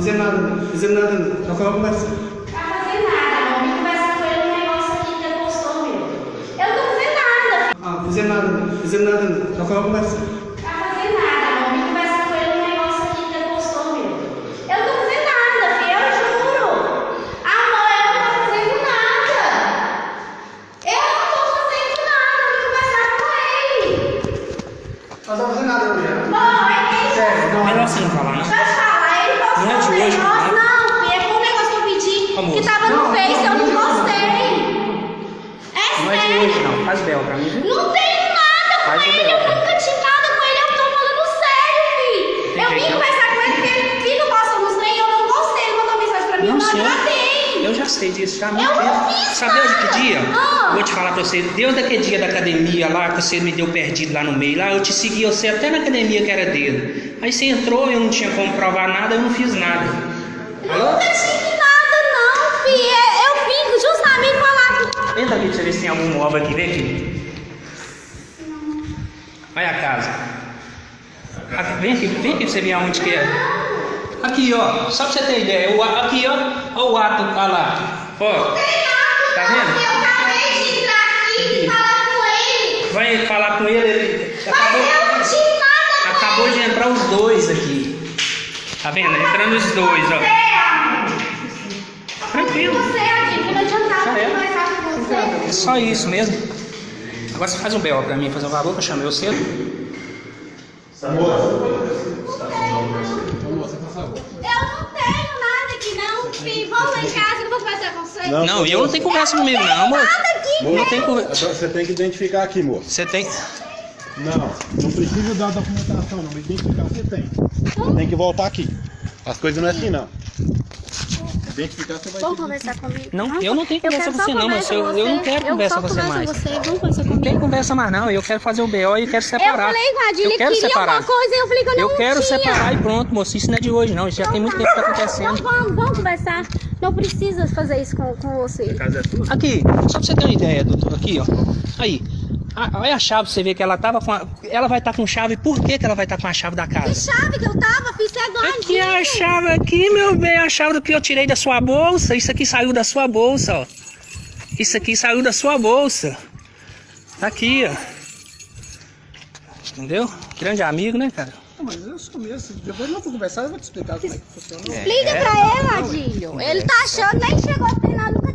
fazendo nada, não. Fazendo nada, não. Só. Tá fazendo nada, não. Vim conversar com ele um negócio aqui que ele postou meu. Eu não tô fazendo nada. Ah, fazendo nada, não. Fazendo nada, não. Só quero conversar. Tá fazendo nada, não. Vim conversar com ele um negócio aqui que ele postou meu. Eu não tô fazendo nada, filho. Eu juro. Amor, eu não tô fazendo nada. Eu não tô fazendo nada. Vim conversar com ele. Nós não fazendo nada né? Bom, é ele Sério, não. Melhor você não falar, não. Deixa Não é de um hoje, negócio. não. Não, foi um negócio que eu pedi Amor. que tava no Não, Face, eu não, não não, gostei. É Não é de sério. hoje, não. Faz bel pra mim? Não tenho nada com Faz o ele, eu nunca tive nada com ele, eu tô falando sério, filho. Tem Eu vim não? conversar com ele porque ele fica postando uns trem e eu não gostei. Ele mandou mensagem pra mim, eu Não, não senhor. agradei. Eu já sei disso, já Eu muito não tempo. Sabe hoje que dia? Ah. Vou te falar pra você, desde aquele dia da academia lá, que você me deu perdido lá no meio, lá, eu te segui você até na academia que era dele. Aí você entrou, eu não tinha como provar nada, eu não fiz nada. Alô? nunca tive nada, não, filho. É- Eu vim justamente falar com. Entra aqui pra você ver se tem algum móvel aqui, vem aqui. Olha a casa. Aqui, vem aqui, vem aqui pra você ver aonde que é. Aqui, ó, só pra você ter ideia, o, aqui, ó, ó o ato, olha lá, ó, tá vendo? Eu acabei de entrar aqui e falar com ele. Vai falar com ele, ele Mas acabou, eu não tive nada com acabou de entrar os dois aqui. Tá vendo? Entrando os dois, ó. Tranquilo. Você. É só isso mesmo. Agora você faz um B.O. pra mim, fazer um valor que eu chamei você. Eu não tenho nada aqui, não, filho. Vamos lá em casa eu vou conversar com você. Não, Não, eu não tenho conversa comigo, não, amor. nada aqui, Não tem conversa. Você tem que identificar aqui, moço. Você tem. Não, não precisa dar documentação, não. Identificar você tem. Você tem que voltar aqui. As coisas não é assim, não. Identificar você vai Vamos conversar comigo? Não, eu não tenho conversa com você, não, mas eu, eu não você. quero conversa com você converso mais. com você. Vamos conversar Não tem conversa mais, não. Eu quero fazer o B.O. e eu quero separar. Eu falei com a Adília, eu quero queria separar. alguma coisa e eu falei que eu não Eu quero tinha. separar e pronto, moço. Isso não é de hoje, não. Isso já tem muito tempo que tá acontecendo. Então vamos, vamos conversar. Não precisa fazer isso com, com você. Aqui, só pra você ter uma ideia, doutor, aqui, ó. Aí. A- Olha a chave, você vê que ela tava com a, Ela vai estar com chave. Por que, que ela vai estar com a chave da Que casa? chave que eu tava, fiz é Aqui é a chave aqui, meu bem. A chave do que eu tirei da sua bolsa. Isso aqui saiu da sua bolsa, ó. Isso aqui saiu da sua bolsa. Tá aqui, ó. Entendeu? Grande amigo, né, cara? Não, mas eu sou mesmo. Depois nós vamos conversar, eu vou te explicar como é que funciona. Explica pra ele, Adílio. Ele tá achando, nem chegou a ter nada com